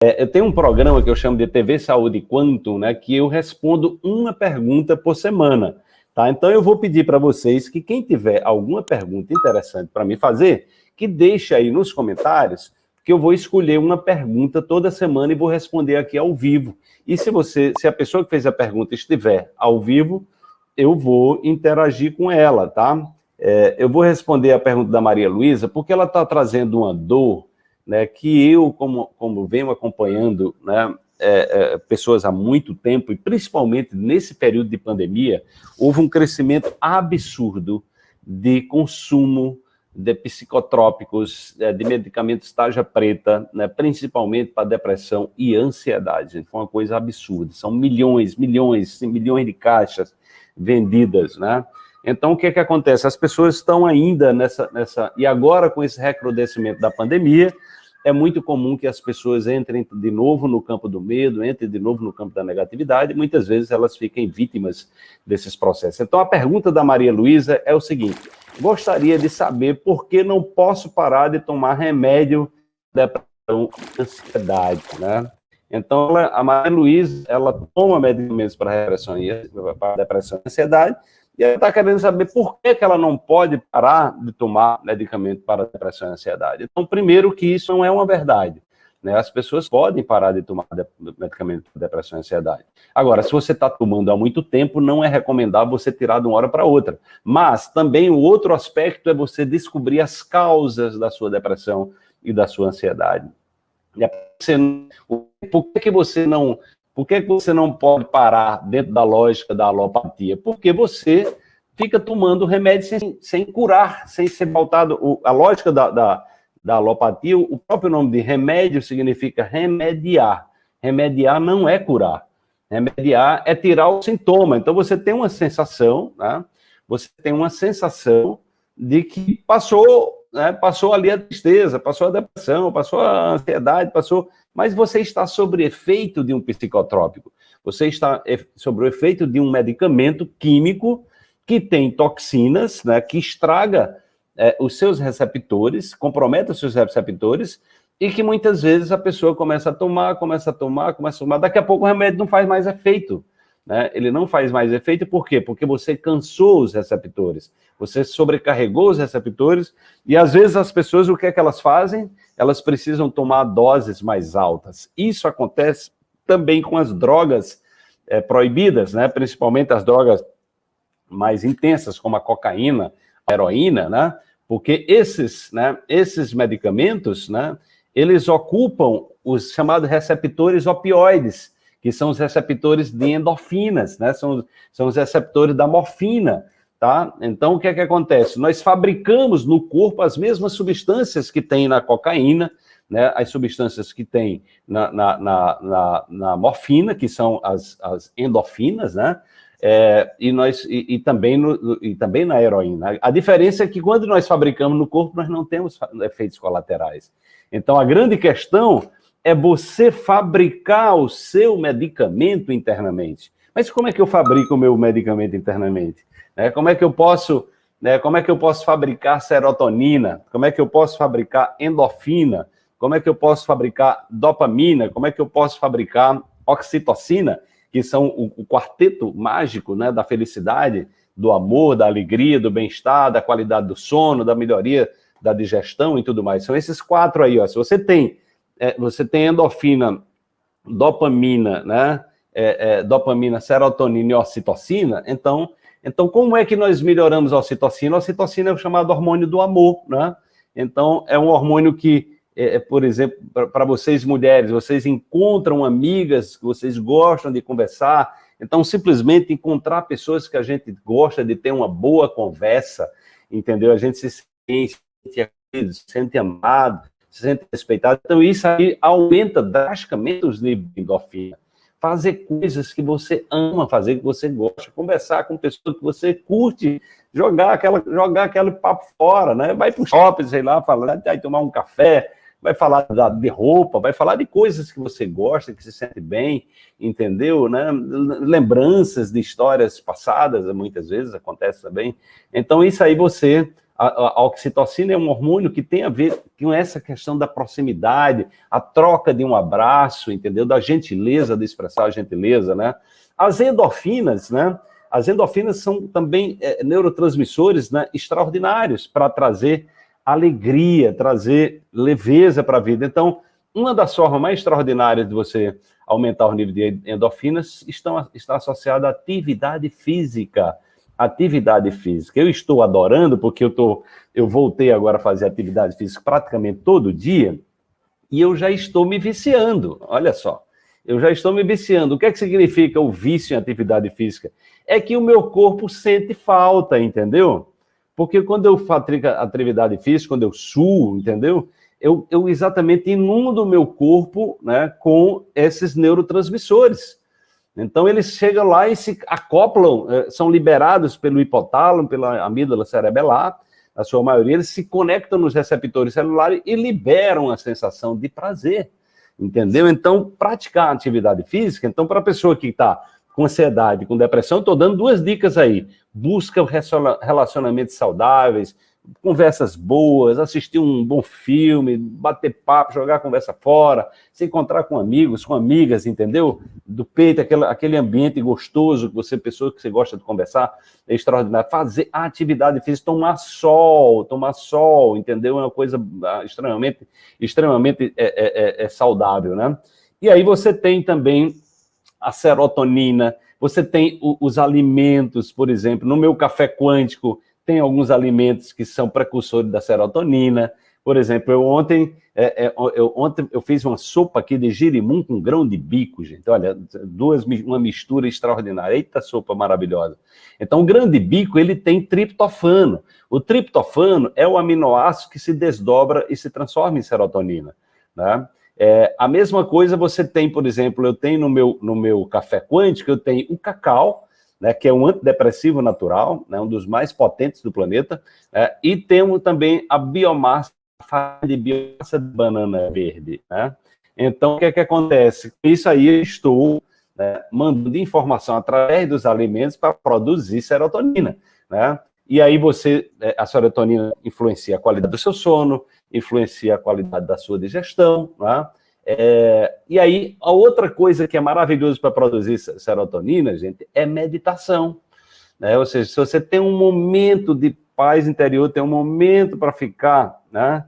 É, eu tenho um programa que eu chamo de TV Saúde Quantum, né, que eu respondo uma pergunta por semana. Tá? Então eu vou pedir para vocês que quem tiver alguma pergunta interessante para me fazer, que deixe aí nos comentários, que eu vou escolher uma pergunta toda semana e vou responder aqui ao vivo. E se você, se a pessoa que fez a pergunta estiver ao vivo, eu vou interagir com ela, tá? É, eu vou responder a pergunta da Maria Luísa, porque ela está trazendo uma dor, né, que eu, como, como venho acompanhando, né, é, é, pessoas há muito tempo, e principalmente nesse período de pandemia, houve um crescimento absurdo de consumo de psicotrópicos, é, de medicamentos tarja preta, né, principalmente para depressão e ansiedade. Foi uma coisa absurda. São milhões, milhões, milhões de caixas vendidas, né? Então, o que é que acontece? As pessoas estão ainda nessa... nessa e agora, com esse recrudescimento da pandemia, é muito comum que as pessoas entrem de novo no campo do medo, entrem de novo no campo da negatividade, e muitas vezes elas fiquem vítimas desses processos. Então, a pergunta da Maria Luísa é o seguinte, gostaria de saber por que não posso parar de tomar remédio de depressão ansiedade, né? Então, a Maria Luísa, ela toma medicamentos para depressão e ansiedade, e ela está querendo saber por que, que ela não pode parar de tomar medicamento para depressão e ansiedade. Então, primeiro que isso não é uma verdade. Né? As pessoas podem parar de tomar de medicamento para depressão e ansiedade. Agora, se você está tomando há muito tempo, não é recomendável você tirar de uma hora para outra. Mas também o outro aspecto é você descobrir as causas da sua depressão e da sua ansiedade. Por que, que você não por que, que você não pode parar dentro da lógica da alopatia? Porque você fica tomando remédio sem, sem curar, sem ser voltado. O, a lógica da, da, da alopatia, o próprio nome de remédio significa remediar. Remediar não é curar. Remediar é tirar o sintoma. Então você tem uma sensação, né? você tem uma sensação de que passou, né? passou ali a tristeza, passou a depressão, passou a ansiedade, passou mas você está sob efeito de um psicotrópico. Você está sob o efeito de um medicamento químico que tem toxinas, né, que estraga é, os seus receptores, compromete os seus receptores, e que muitas vezes a pessoa começa a tomar, começa a tomar, começa a tomar, daqui a pouco o remédio não faz mais efeito. Né? Ele não faz mais efeito, por quê? Porque você cansou os receptores, você sobrecarregou os receptores, e às vezes as pessoas, o que é que elas fazem? elas precisam tomar doses mais altas. Isso acontece também com as drogas é, proibidas, né? principalmente as drogas mais intensas, como a cocaína, a heroína, né? porque esses, né, esses medicamentos, né, eles ocupam os chamados receptores opioides, que são os receptores de endorfinas, né? são, são os receptores da morfina, Tá? Então, o que é que acontece? Nós fabricamos no corpo as mesmas substâncias que tem na cocaína, né, as substâncias que tem na, na, na, na morfina, que são as, as endorfinas, né, é, e, nós, e, e, também no, e também na heroína. A diferença é que quando nós fabricamos no corpo, nós não temos efeitos colaterais. Então, a grande questão é você fabricar o seu medicamento internamente. Mas como é que eu fabrico o meu medicamento internamente? Né? Como é que eu posso, né, como é que eu posso fabricar serotonina? Como é que eu posso fabricar endorfina? Como é que eu posso fabricar dopamina? Como é que eu posso fabricar oxitocina, que são o, o quarteto mágico né, da felicidade, do amor, da alegria, do bem-estar, da qualidade do sono, da melhoria da digestão e tudo mais. São esses quatro aí, ó. Se você tem, é, você tem endorfina, dopamina, né? É, é, dopamina, serotonina e ocitocina, então então, como é que nós melhoramos a ocitocina? A ocitocina é o chamado hormônio do amor, né? Então, é um hormônio que, é, é por exemplo, para vocês mulheres, vocês encontram amigas que vocês gostam de conversar, então, simplesmente encontrar pessoas que a gente gosta de ter uma boa conversa, entendeu? A gente se sente, se sente amado, se sente respeitado. Então, isso aí aumenta drasticamente os níveis de endorfina fazer coisas que você ama fazer, que você gosta, conversar com pessoas que você curte, jogar aquela, jogar aquele papo fora, né? Vai para o shopping, sei lá, falar, vai tomar um café, vai falar da, de roupa, vai falar de coisas que você gosta, que se sente bem, entendeu? Né? Lembranças de histórias passadas, muitas vezes acontece também. Então, isso aí você A, a, oxitocina é um hormônio que tem a ver com essa questão da proximidade, a troca de um abraço, entendeu? Da gentileza, de expressar a gentileza, né? As endorfinas, né? As endorfinas são também é, neurotransmissores né, extraordinários para trazer alegria, trazer leveza para a vida. Então, uma das formas mais extraordinárias de você aumentar o nível de endorfinas estão, está associada à atividade física atividade física. Eu estou adorando, porque eu, tô, eu voltei agora a fazer atividade física praticamente todo dia, e eu já estou me viciando, olha só. Eu já estou me viciando. O que é que significa o vício em atividade física? É que o meu corpo sente falta, entendeu? Porque quando eu faço atividade física, quando eu suo, entendeu? Eu, eu exatamente inundo o meu corpo né, com esses neurotransmissores. Então, eles chegam lá e se acoplam, eh, são liberados pelo hipotálamo, pela amígdala cerebelar, a sua maioria, eles se conectam nos receptores celulares e liberam a sensação de prazer, entendeu? Então, praticar atividade física, então, para a pessoa que está com ansiedade, com depressão, estou dando duas dicas aí. Busca relacionamentos saudáveis, conversas boas, assistir um bom filme, bater papo, jogar a conversa fora, se encontrar com amigos, com amigas, entendeu? Do peito, aquele, ambiente gostoso, que você, pessoa que você gosta de conversar, é extraordinário. Fazer atividade física, tomar sol, tomar sol, entendeu? É uma coisa ah, extremamente, extremamente é, é, é, é saudável, né? E aí você tem também a serotonina, você tem os alimentos, por exemplo, no meu café quântico, tem alguns alimentos que são precursores da serotonina. Por exemplo, eu ontem, é, é, eu, ontem eu fiz uma sopa aqui de girimum com grão de bico, gente. Olha, duas, uma mistura extraordinária. Eita sopa maravilhosa. Então, o grão de bico, ele tem triptofano. O triptofano é o aminoácido que se desdobra e se transforma em serotonina. Né? É, a mesma coisa você tem, por exemplo, eu tenho no meu, no meu café quântico, eu tenho o cacau, né, que é um antidepressivo natural, né, um dos mais potentes do planeta, né, e temos também a biomassa de biomassa de banana verde. Né? Então, o que é que acontece? Isso aí, eu estou né, mandando informação através dos alimentos para produzir serotonina. Né? E aí você, é, a serotonina influencia a qualidade do seu sono, influencia a qualidade da sua digestão, né? É, e aí, a outra coisa que é maravilhoso para produzir serotonina, gente, é meditação. Né? Ou seja, se você tem um momento de paz interior, tem um momento para ficar, né?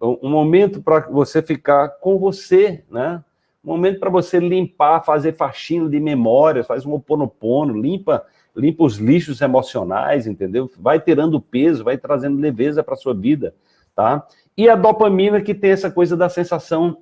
um momento para você ficar com você, né? um momento para você limpar, fazer faxina de memórias, faz um oponopono, limpa, limpa os lixos emocionais, entendeu? Vai tirando peso, vai trazendo leveza para sua vida, tá? E a dopamina que tem essa coisa da sensação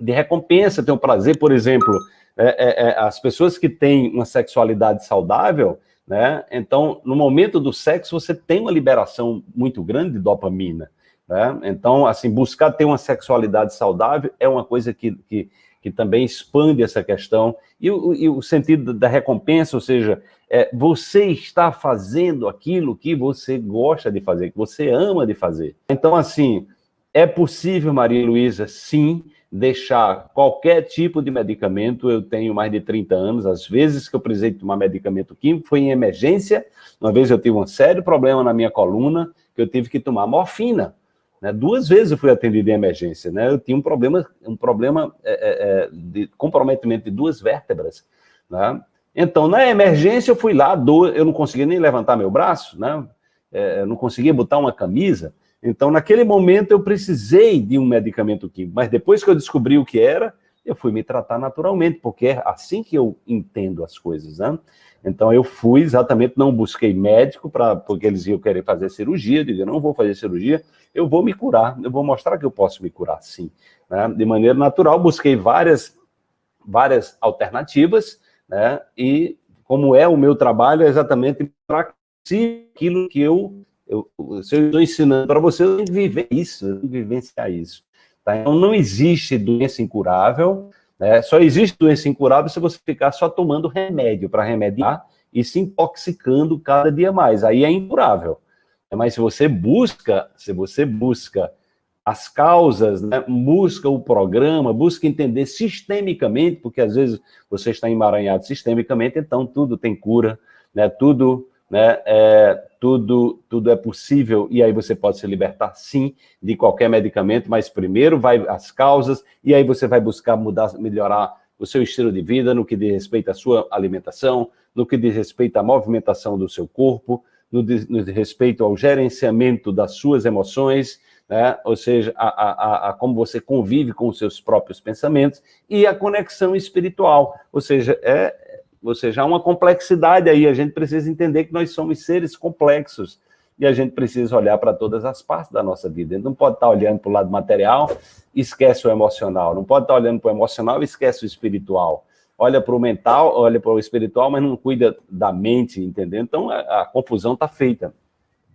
de recompensa, tem o prazer, por exemplo, é, é, é, as pessoas que têm uma sexualidade saudável, né? Então, no momento do sexo, você tem uma liberação muito grande de dopamina, né? Então, assim, buscar ter uma sexualidade saudável é uma coisa que, que, que também expande essa questão. E o, e o sentido da recompensa, ou seja, é, você está fazendo aquilo que você gosta de fazer, que você ama de fazer. Então, assim, é possível, Maria Luísa, sim, deixar qualquer tipo de medicamento, eu tenho mais de 30 anos, às vezes que eu precisei tomar medicamento químico foi em emergência, uma vez eu tive um sério problema na minha coluna, que eu tive que tomar morfina, né? duas vezes eu fui atendido em emergência, né? eu tinha um problema, um problema é, é, é de comprometimento de duas vértebras, né? então na emergência eu fui lá, eu não conseguia nem levantar meu braço, né? É, não conseguia botar uma camisa, então, naquele momento, eu precisei de um medicamento químico, mas depois que eu descobri o que era, eu fui me tratar naturalmente, porque é assim que eu entendo as coisas, né? Então, eu fui exatamente, não busquei médico, pra, porque eles iam querer fazer cirurgia, eu digo, não vou fazer cirurgia, eu vou me curar, eu vou mostrar que eu posso me curar, sim. Né? De maneira natural, busquei várias, várias alternativas, né? E como é o meu trabalho, é exatamente para aquilo que eu eu, se eu estou ensinando para você, eu tenho que viver isso, eu tenho que vivenciar isso. Tá? Então, não existe doença incurável, né? só existe doença incurável se você ficar só tomando remédio para remediar e se intoxicando cada dia mais. Aí é incurável. Mas se você busca, se você busca as causas, né? busca o programa, busca entender sistemicamente, porque às vezes você está emaranhado sistemicamente, então tudo tem cura, né? tudo né, é, tudo, tudo é possível e aí você pode se libertar, sim, de qualquer medicamento, mas primeiro vai as causas e aí você vai buscar mudar, melhorar o seu estilo de vida no que diz respeito à sua alimentação, no que diz respeito à movimentação do seu corpo, no, no respeito ao gerenciamento das suas emoções, né? ou seja, a, a, a, como você convive com os seus próprios pensamentos, e a conexão espiritual, ou seja, é, ou seja, há uma complexidade aí, a gente precisa entender que nós somos seres complexos, e a gente precisa olhar para todas as partes da nossa vida. A gente não pode estar olhando para o lado material e esquece o emocional, não pode estar olhando para o emocional e esquece o espiritual. Olha para o mental, olha para o espiritual, mas não cuida da mente, entendeu? Então, a, a confusão está feita.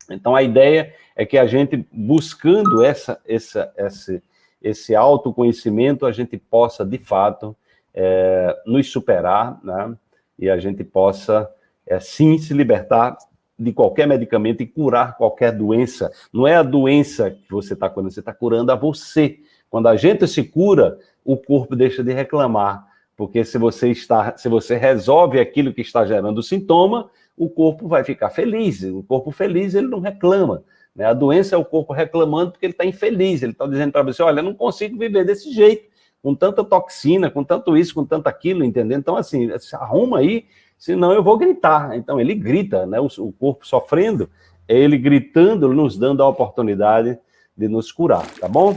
Então, a ideia é que a gente, buscando essa, essa, esse, esse autoconhecimento, a gente possa, de fato, é, nos superar, né? E a gente possa, é, sim, se libertar de qualquer medicamento e curar qualquer doença. Não é a doença que você está curando, você está curando a você. Quando a gente se cura, o corpo deixa de reclamar, porque se você está, se você resolve aquilo que está gerando o sintoma, o corpo vai ficar feliz. O corpo feliz, ele não reclama. Né? A doença é o corpo reclamando porque ele está infeliz. Ele está dizendo para você, olha, eu não consigo viver desse jeito, com tanta toxina, com tanto isso, com tanto aquilo, entendeu? Então, assim, arruma aí, senão eu vou gritar. Então, ele grita, né? o, o corpo sofrendo, é ele gritando, nos dando a oportunidade de nos curar, tá bom?